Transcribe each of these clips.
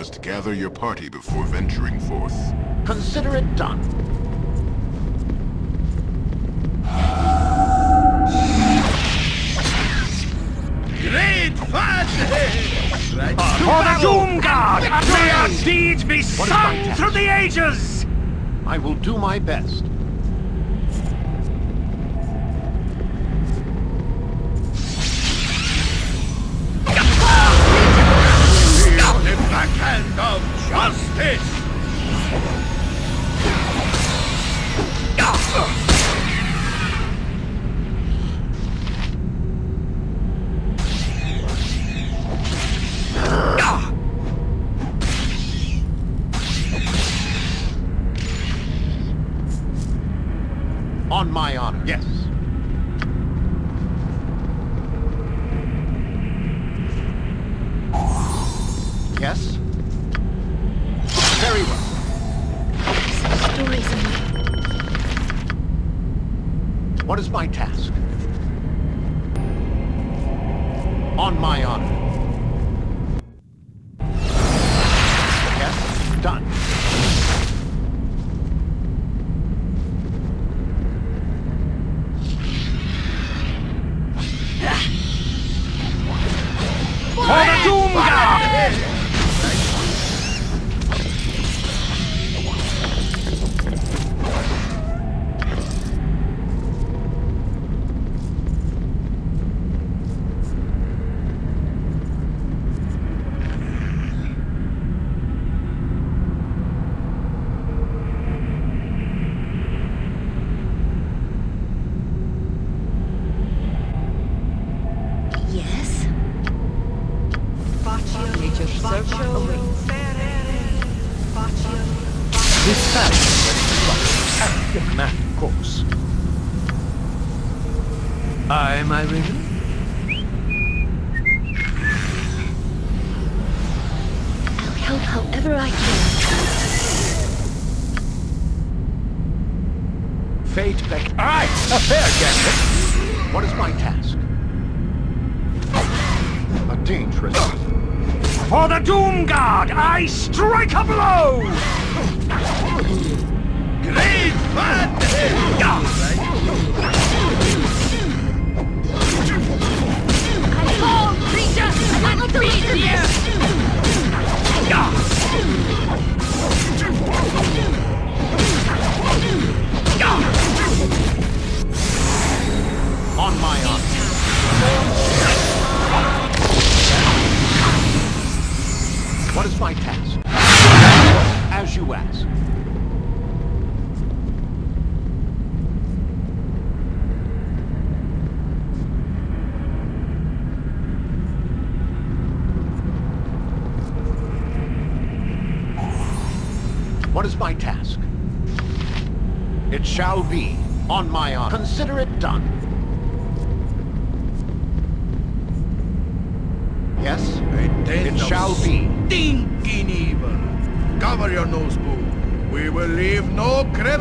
must gather your party before venturing forth. Consider it done. Great fun! right for the Doom God! May our deeds be sung through the ages! I will do my best.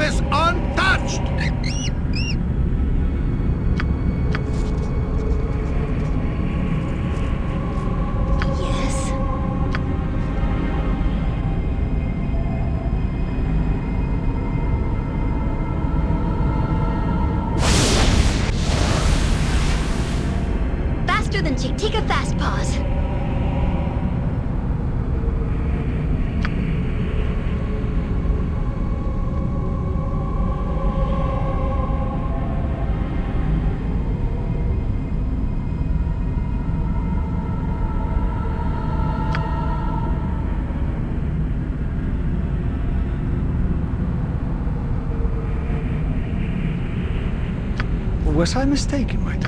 is Was I mistaken, my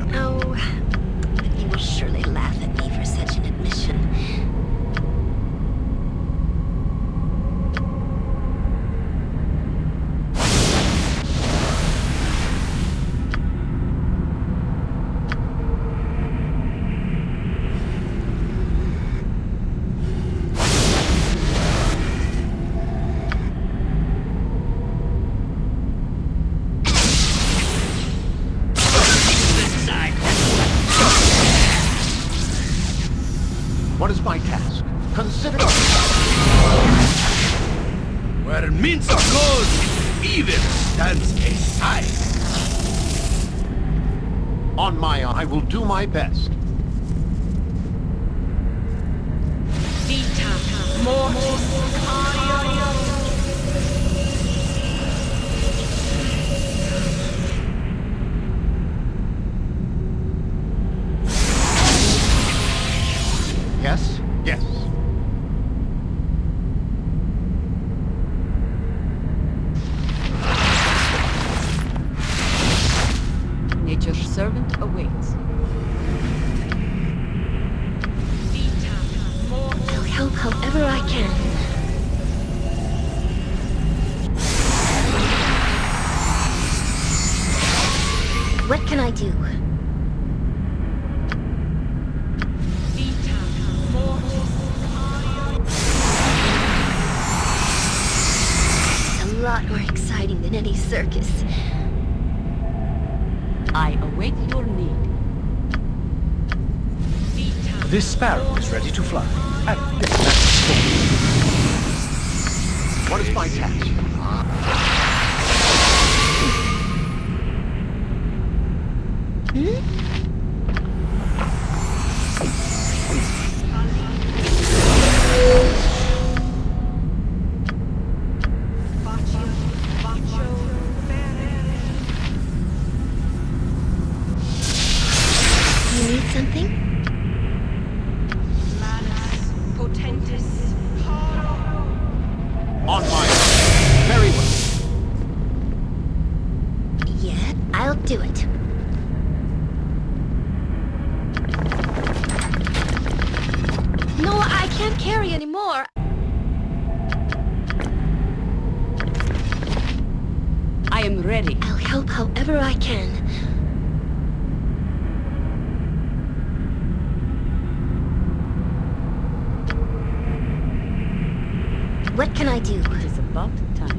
What can I do? It is about time.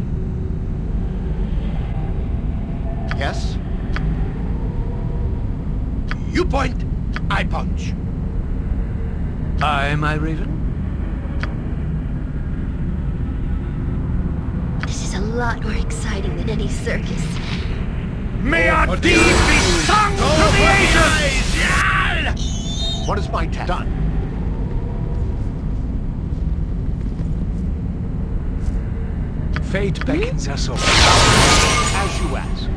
Yes? You point, I punch. Aye, my raven. This is a lot more exciting than any circus. May our deeds be sung to the ages! What is my task? Done. Fate beckons us all. As you ask.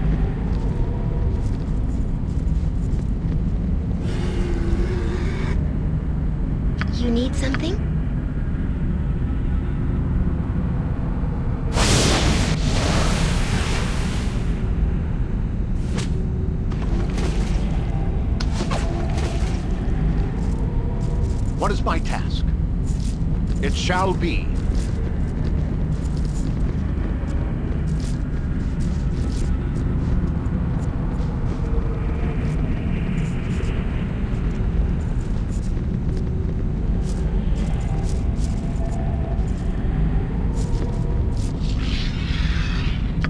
You need something? What is my task? It shall be.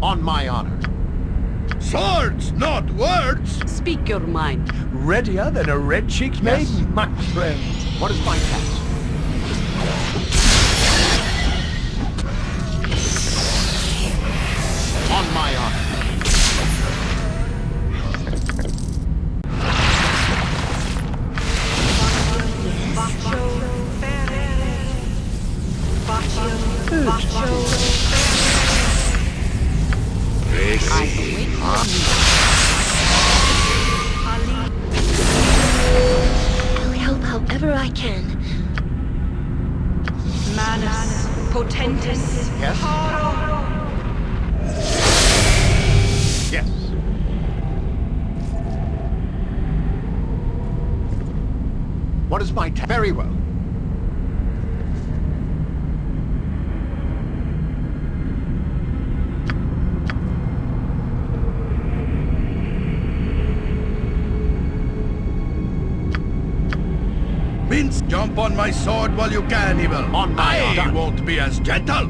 On my honor. Swords, not words. Speak your mind. Readier than a red-cheeked maiden, my friend. What is my task? On my honor. I while you can, evil. On my I honor. won't be as gentle.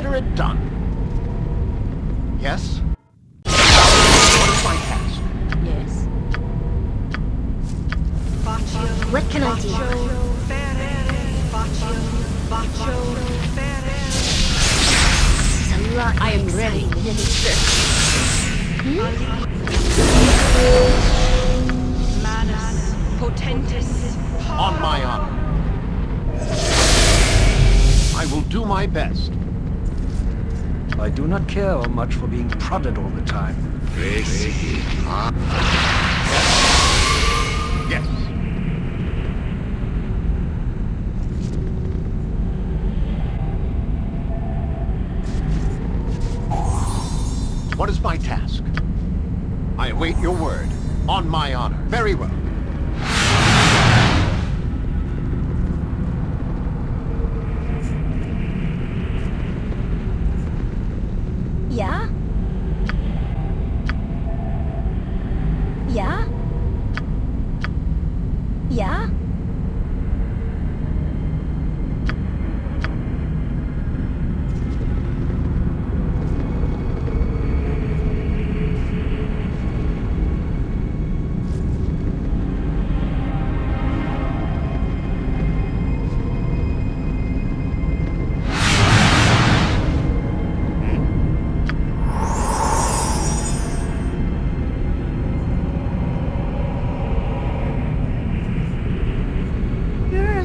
consider it done. Yes? flooded all the time.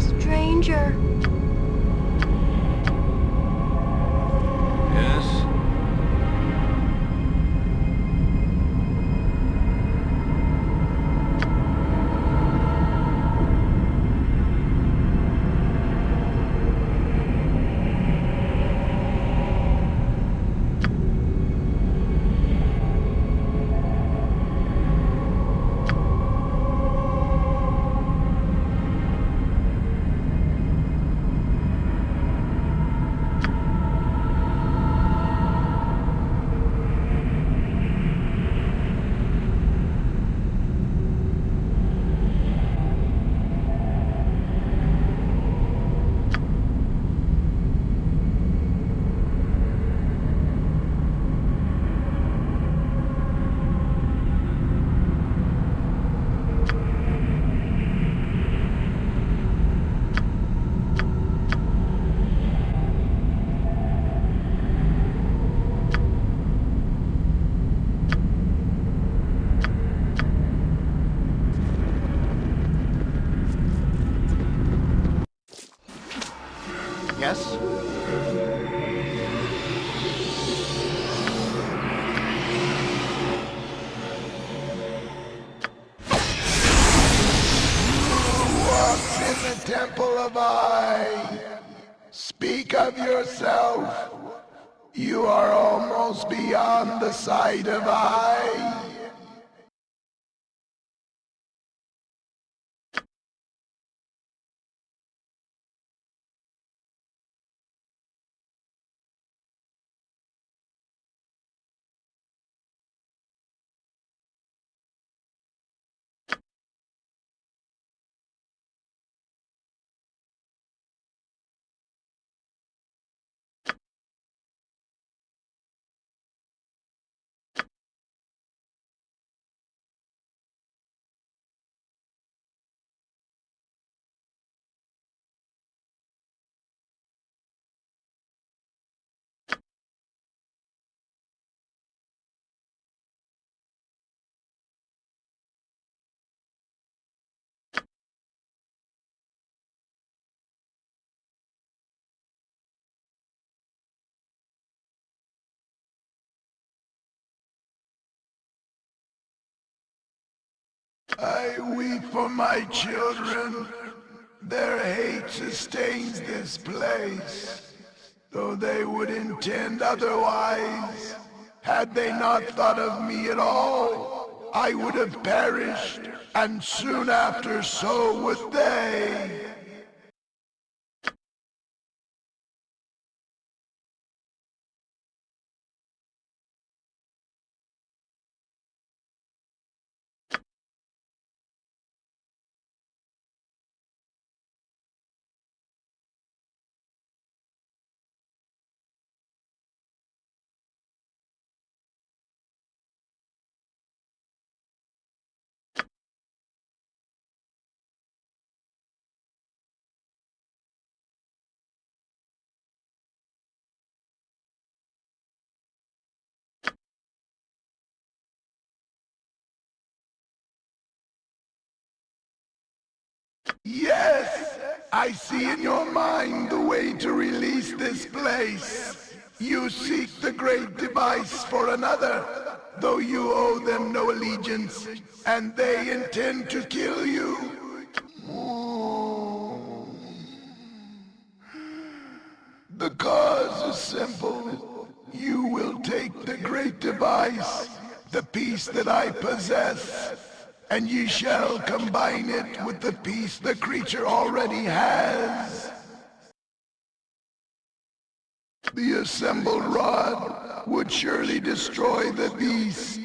stranger. I weep for my children. Their hate sustains this place. Though they would intend otherwise, had they not thought of me at all, I would have perished, and soon after so would they. I see in your mind the way to release this place. You seek the great device for another, though you owe them no allegiance, and they intend to kill you. The cause is simple. You will take the great device, the piece that I possess, and ye shall combine it with the piece the creature already has. The assembled rod would surely destroy the beast.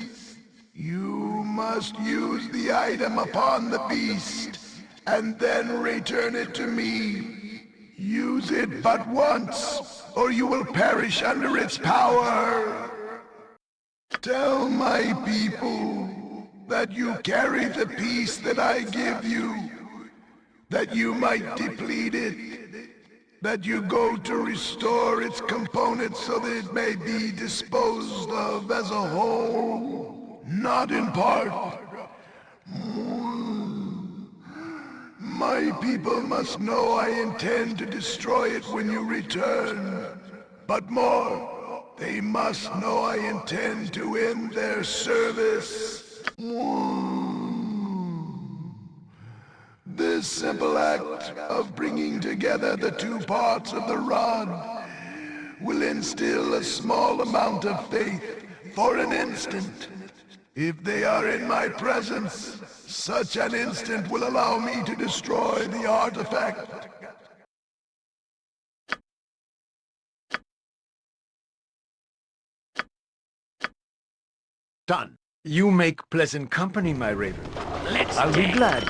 You must use the item upon the beast, and then return it to me. Use it but once, or you will perish under its power. Tell my people that you carry the peace that I give you, that you might deplete it, that you go to restore its components so that it may be disposed of as a whole, not in part. My people must know I intend to destroy it when you return. But more, they must know I intend to end their service. This simple act of bringing together the two parts of the rod will instill a small amount of faith for an instant. If they are in my presence, such an instant will allow me to destroy the artifact. Done. You make pleasant company, my raven. Let's I'll be glad.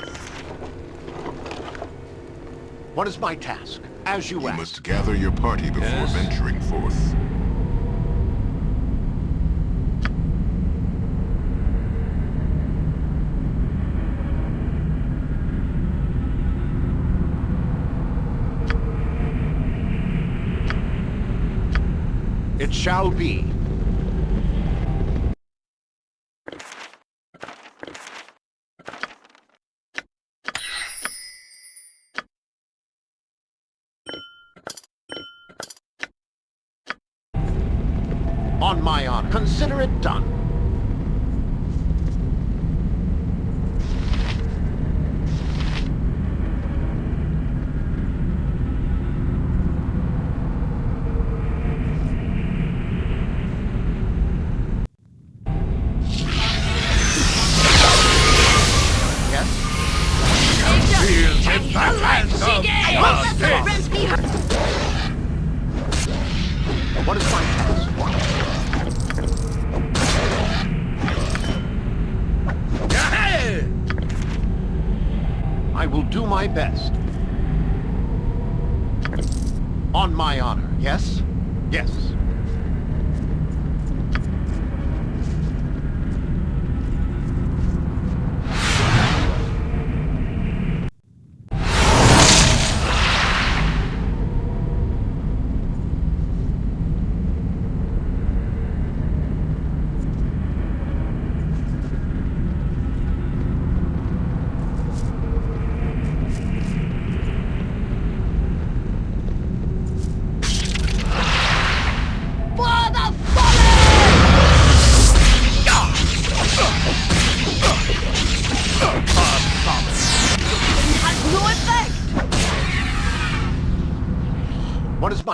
What is my task? As you, You asked. must gather your party before Yes. venturing forth. It shall be.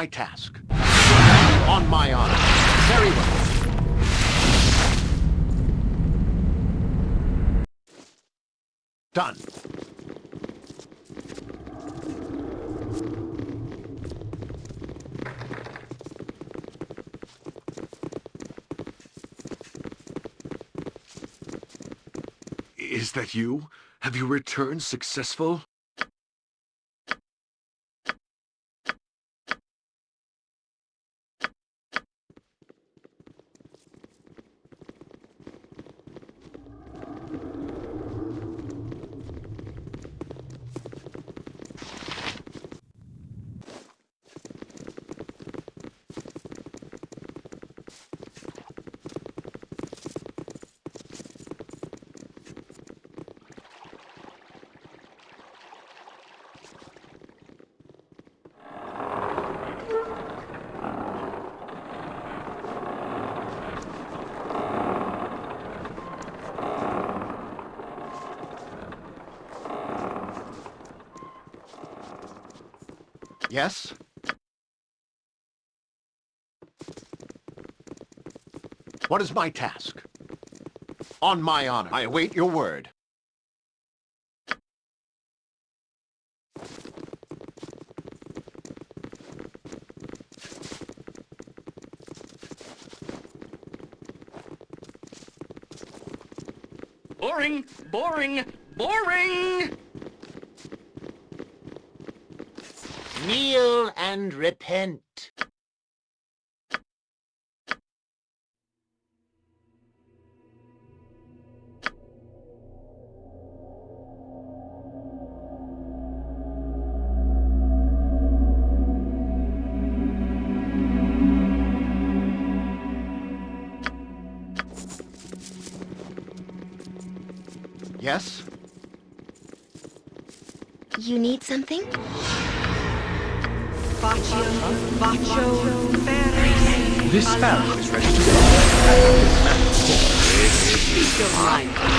My task? On my honor. Very well. Done. Is that you? Have you returned successful? Yes? What is my task? On my honor, I await your word. Boring, boring, boring! And repent. This spell is ready to Speak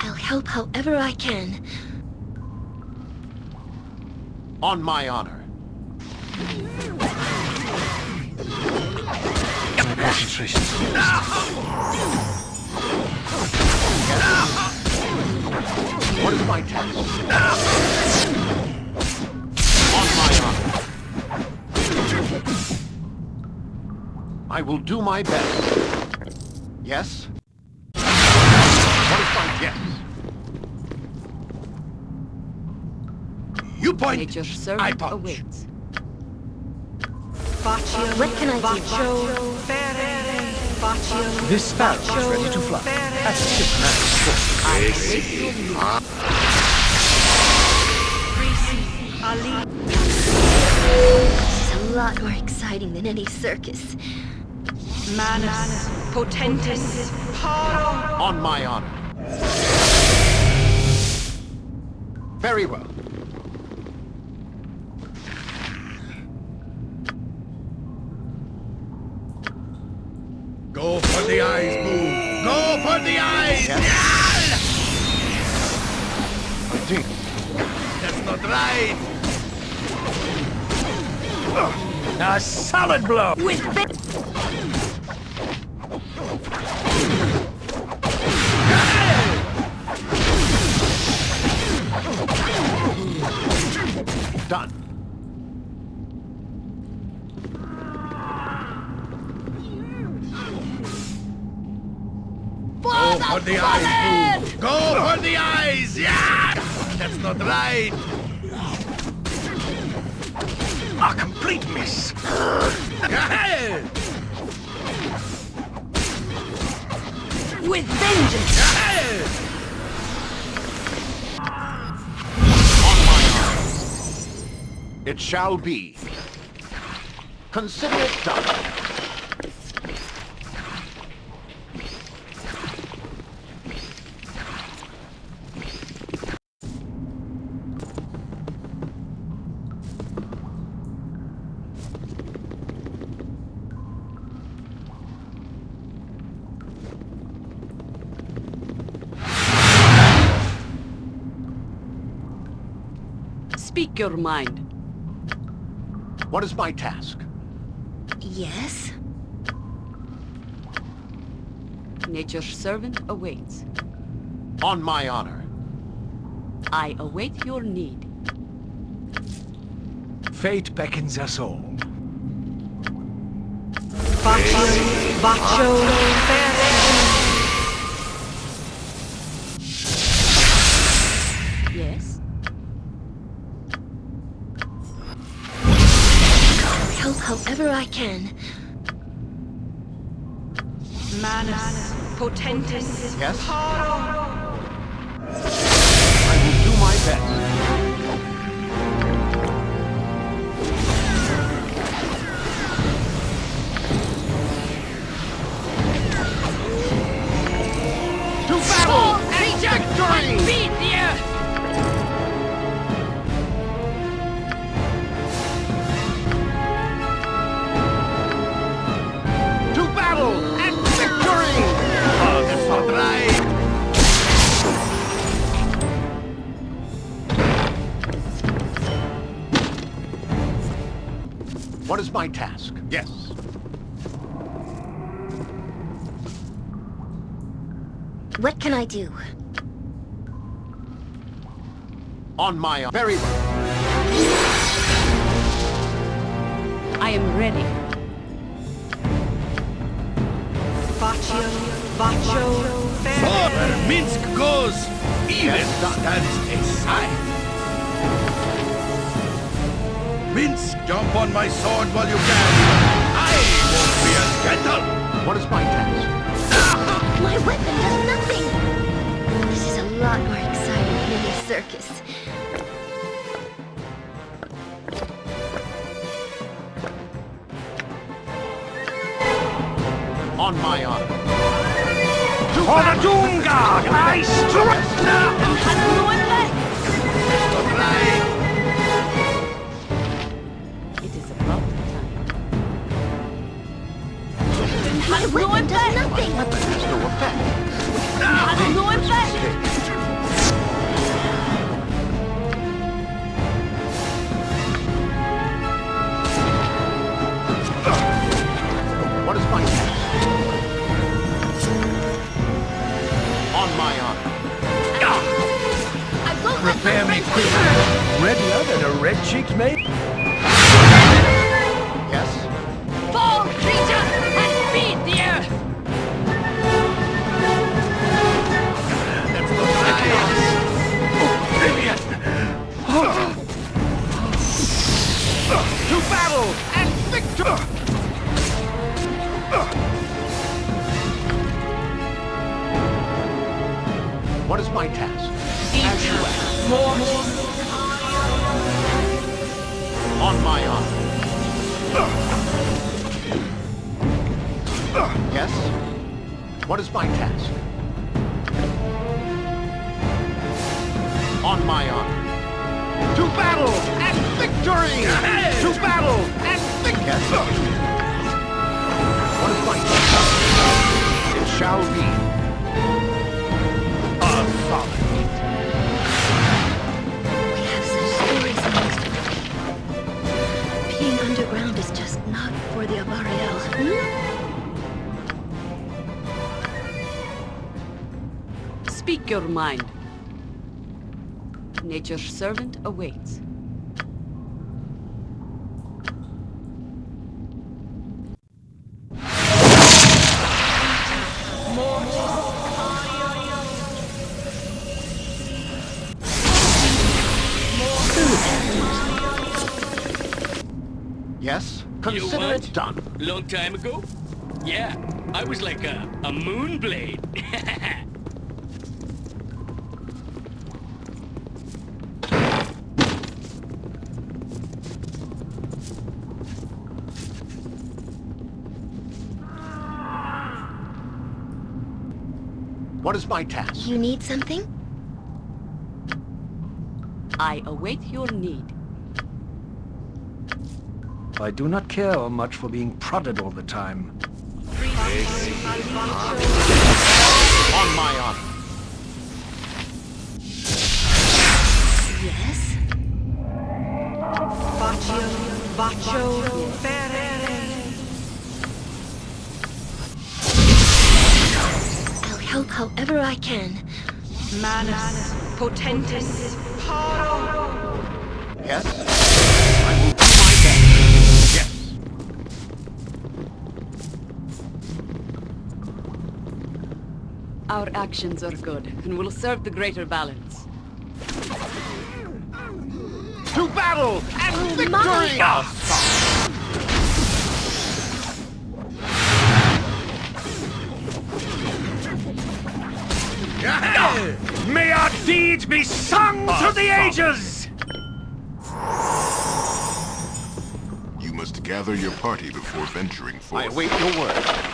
I'll help however I can. On my honor. Concentration. What is my task? On my honor. I will do my best. Yes? What is my yes? You point. Nature's I punch. awaits. What can I do? This spell is ready to fly. As a ship man. I await your. This is a lot more exciting than any circus. Manus potentis. Paro. On my honor. Very well. Go for the eyes, Boo. Go for the eyes. Continue. That's not right. A solid blow! With Done. Go for the eyes, Boo. Go for the eyes. Yeah. That's not right. A complete miss! with vengeance. It shall be. Consider it done. Speak your mind. What is my task? Yes? Nature's servant awaits. On my honor. I await your need. Fate beckons us all. Yes? I can. Manus, potentis, Yes? paro. Yes. What can I do? On my own. very well. I am ready. Baccio, Baccio, Oh, where Minsc goes, even Yes, done. stands aside. Minsc, jump on my sword while you can. I won't be as gentle. What is my task? My weapon does nothing! This is a lot more exciting than any circus. On my honor. To For the battle! Doom Guard, I strike now! Not right. It My weapon does nothing! Weapon has no effect. What is my? On my honor. I won't let Prepare me quickly. Than a red cheeked maid. What is my task? As you ask. On my honor. Yes? What is my task? On my honor. To battle and victory! To battle and task? It shall be. A solid We have such stories. Being underground is just not for the Avariel. Speak your mind. Nature's servant awaits. Done. Long time ago? Yeah, I was like a, a moon blade. What is my task? You need something? I await your need. I do not care much for being prodded all the time. On my honor. Yes? Baccio, Baccio, Ferere. I'll help however I can. Manus, potentis, paro. Our actions are good and will serve the greater balance. To battle and victory! my May our deeds be sung to the ages! You must gather your party before venturing forth. I await your word.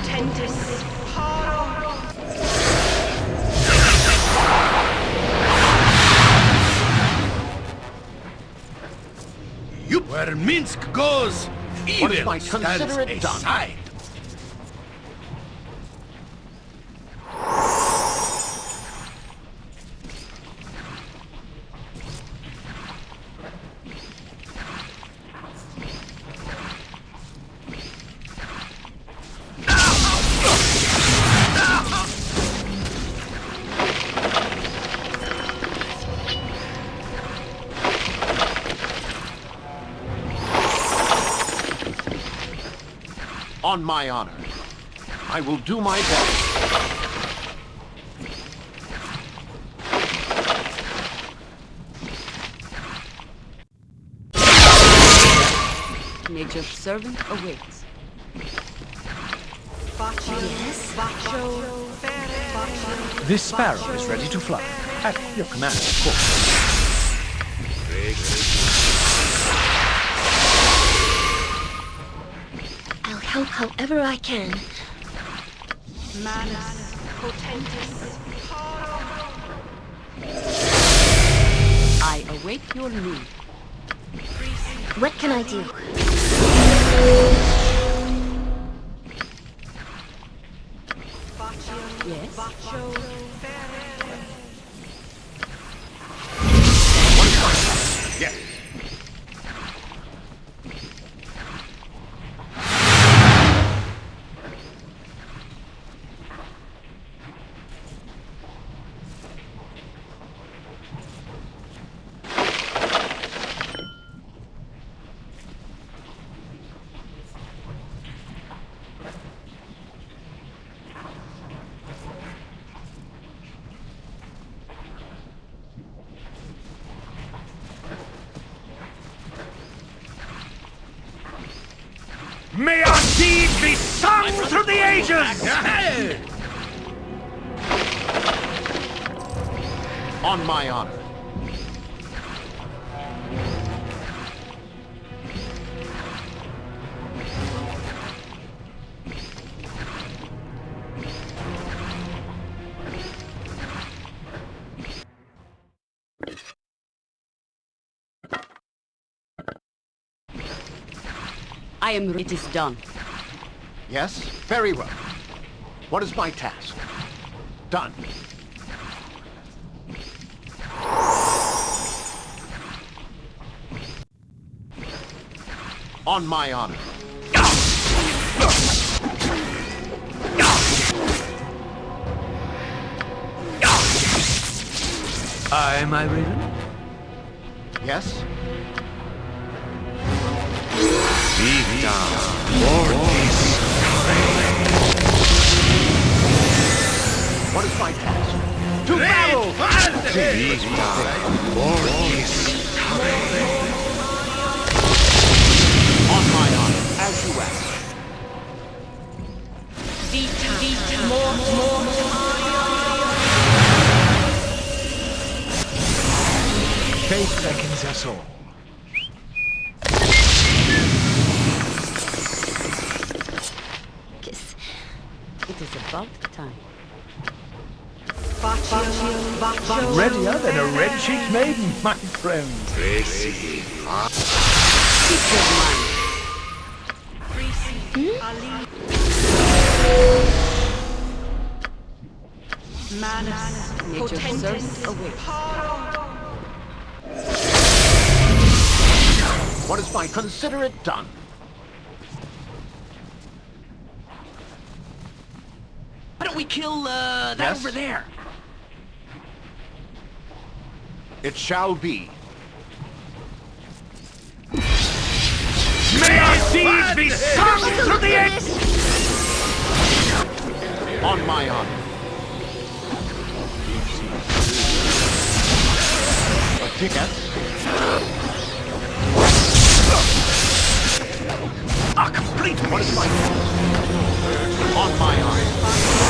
Potentis. You where Minsc goes, evil my stands considerate done? My honor. I will do my best. Nature's servant awaits. Baccio, Baccio, Fere, Baccio. This sparrow is ready to fly. At your command, of course. However I can. Manus, potentis. I await your need. What can I do? On my honor. I am. It is done. Yes? Very well. What is my task? Done. On my honor. I, my raven? Yes? What is my task? To battle! On my friends. What is my consider it done? Why don't we kill uh, that yes? over there? It shall be. May our deeds be sung through the air! On my honor. A ticket? A complete What is my? On my honor.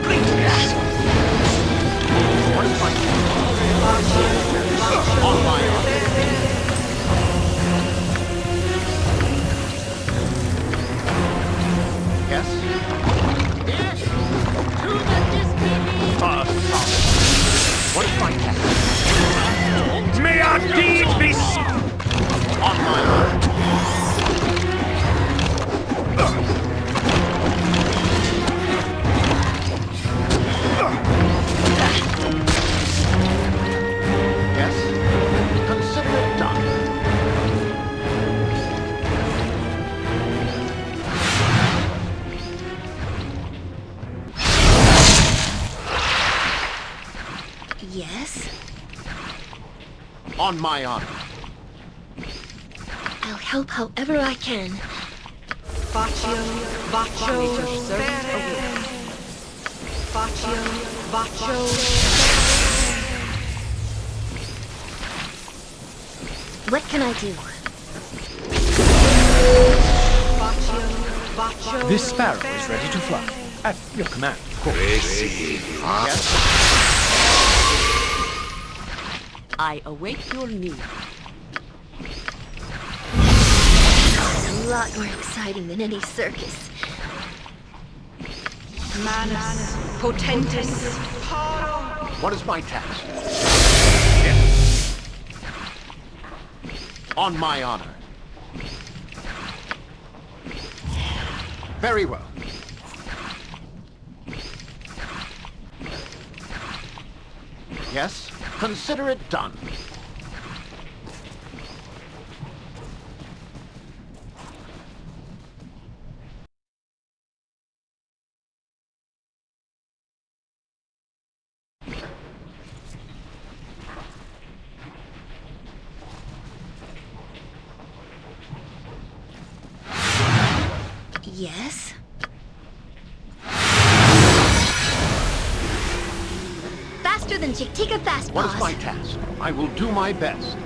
my honor. I'll help however I can. Baccio, Baccio, Nature servant away. Baccio, Baccio, What can I do? Baccio, Baccio. This sparrow is ready to fly. At your command, of course. Yes? I await your need. It's a lot more exciting than any circus. Manus, Potentis, What is my task? On my honor. Very well. Yes? Consider it done. I will do my best.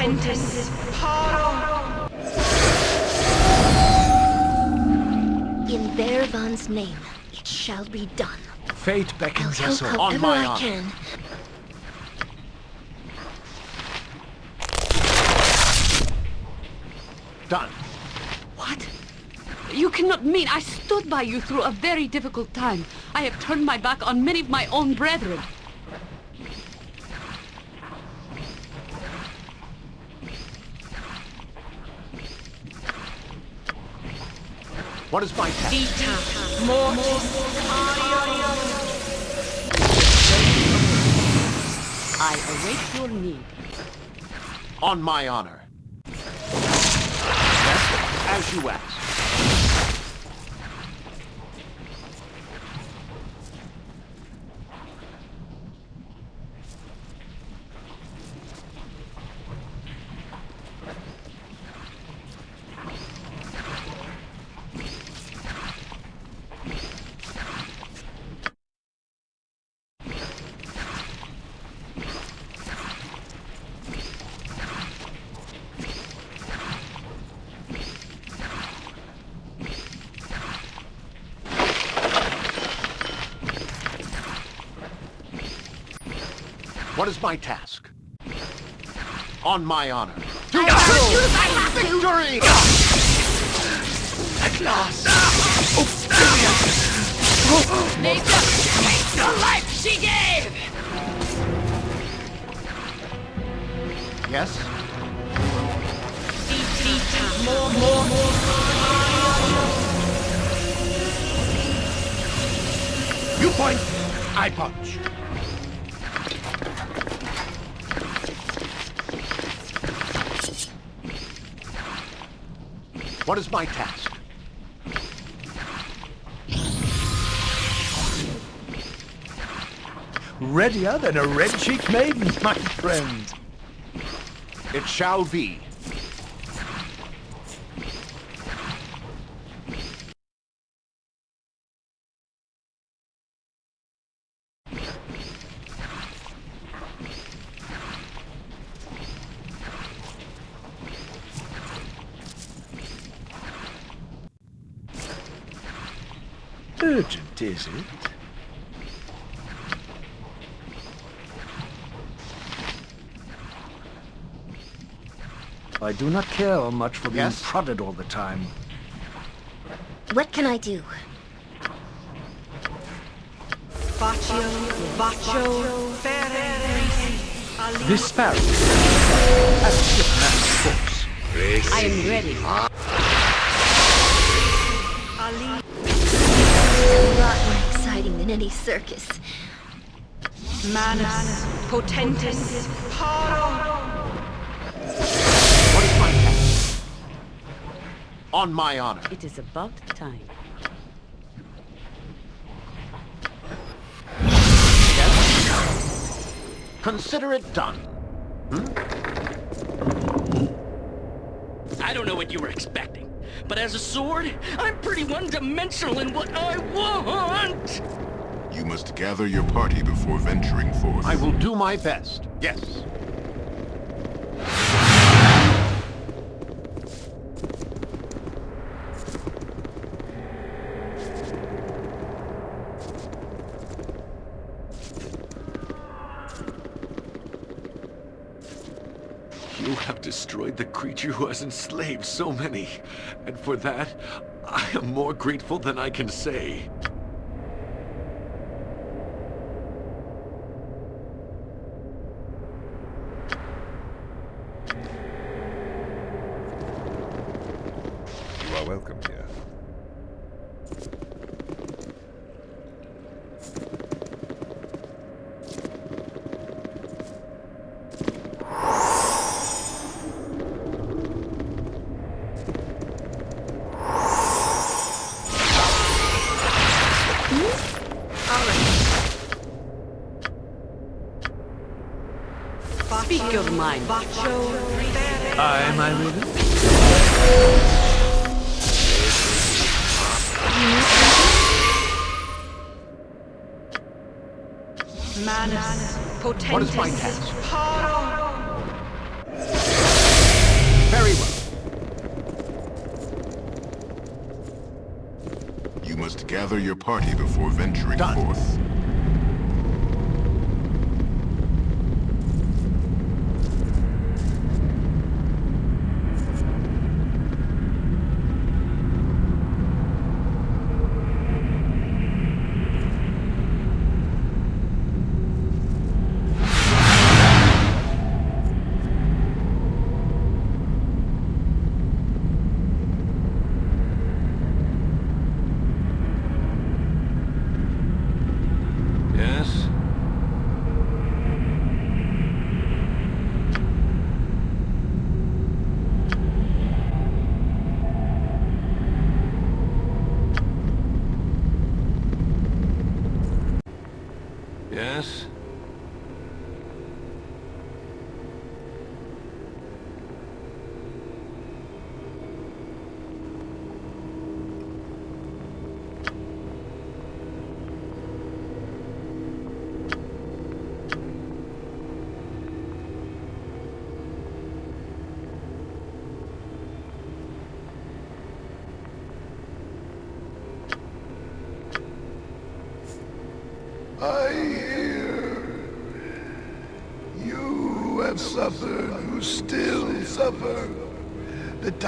Potentis, paro. In Baervan's name, it shall be done. Fate I'll beckons us all. On however my I can. Done. What? You cannot mean I stood by you through a very difficult time. I have turned my back on many of my own brethren. What is my task? Vita, mortis, I await your need. On my honor. As you ask. Is my task? On my honor. Have to use I have to. Victory! At last! Oblivion! Nature, take the life she gave! Yes? vita, more, more, You point, I punch. What is my task? Readier than a red-cheeked maiden, my friend. It shall be. Urgent, is it? I do not care much for being Yes? prodded all the time. What can I do? Baccio, Baccio, Ferre, Ali. This sparrow has a shipman's force. I am ready. A lot more exciting than any circus. Manus, potentis, paro. What is my task? On my honor. It is about time. Yes? Consider it done. Hmm? I don't know what you were expecting, but as a sword, I'm pretty one-dimensional in what I want! You must gather your party before venturing forth. I will do my best. Yes. You have destroyed the creature who has enslaved so many, and for that, I am more grateful than I can say.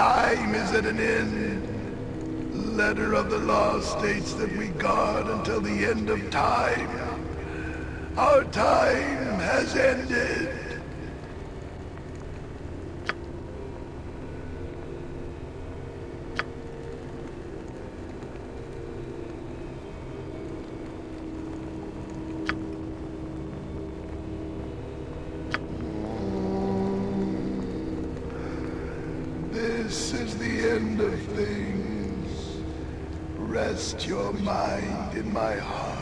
Time is at an end. Letter of the law states that we guard until the end of time. Our time has ended. This is the end of things. Rest your mind in my heart.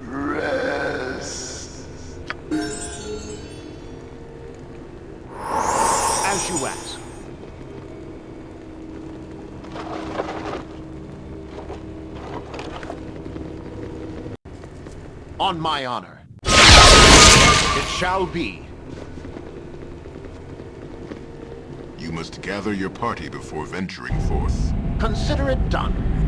Rest. As you ask. On my honor. It shall be. You must gather your party before venturing forth. Consider it done.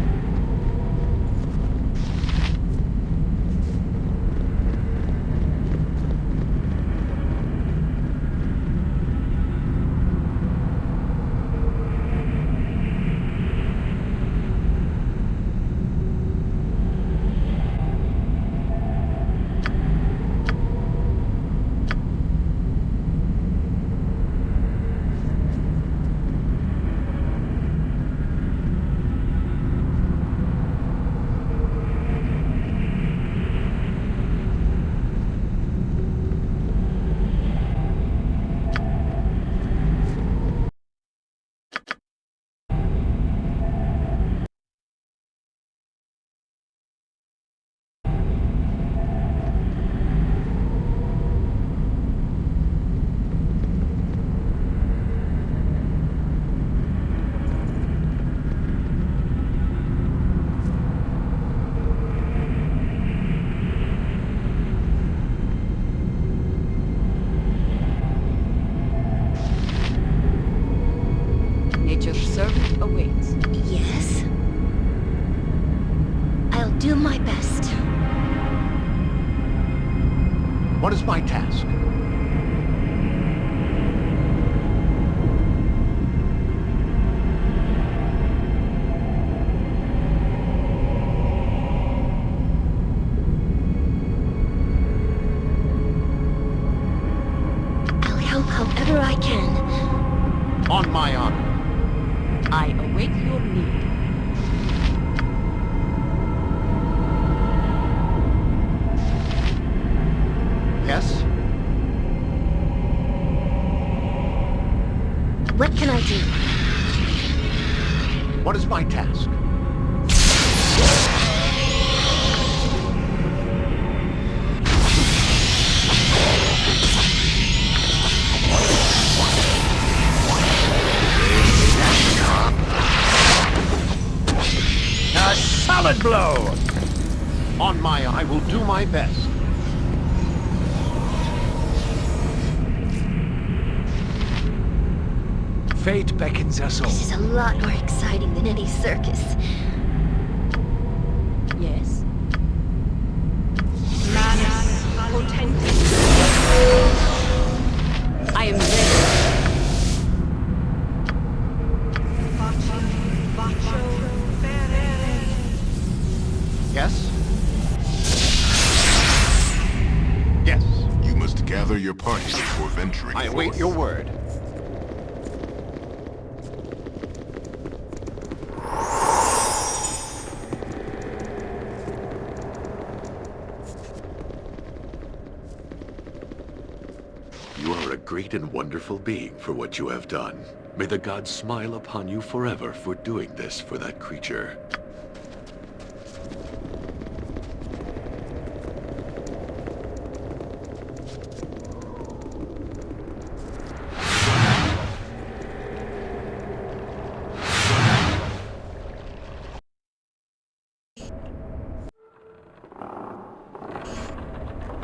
Wonderful being for what you have done. May the gods smile upon you forever for doing this for that creature.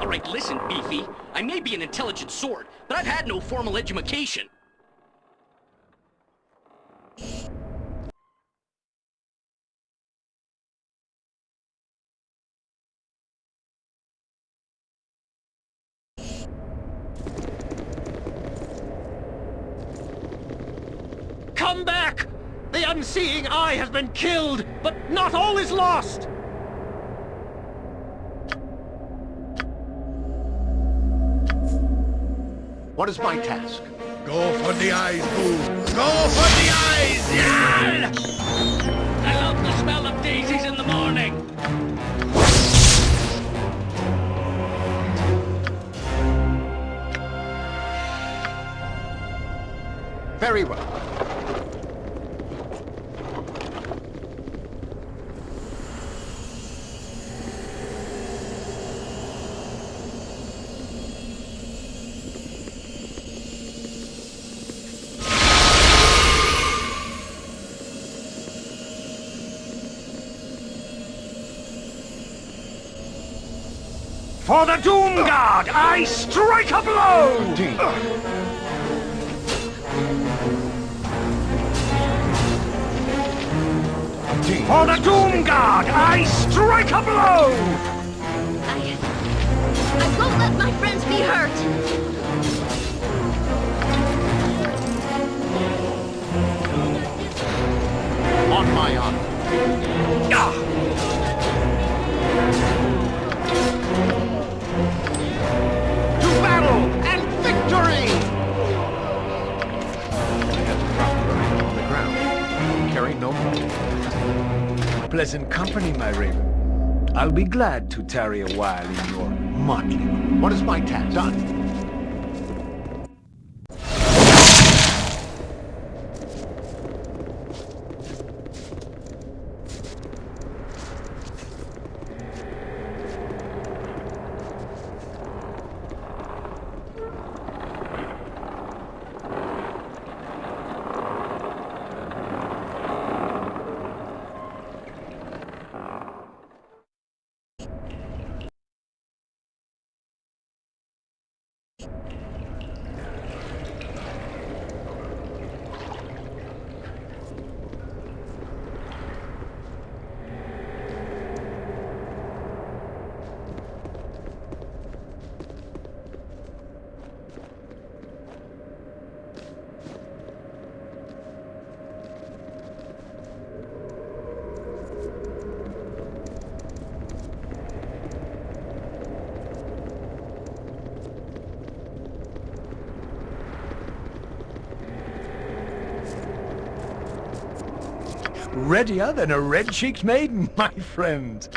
All right, listen, Beefy. I may be an intelligent sword, but I've had no formal education. Come back! The unseeing eye has been killed, but not all is lost! What is my task? Go for the eyes, Boo! Go for the eyes! Yeah! I love the smell of daisies in the morning. Very well. For the Doom Guard, I strike a blow! Indeed. Indeed. For the Doom Guard, I strike a blow! I... I won't let my friends be hurt! On my honor. To Pleasant company, my raven. I'll be glad to tarry a while in your motley. What is my task? Done. Readier than a red-cheeked maiden, my friend.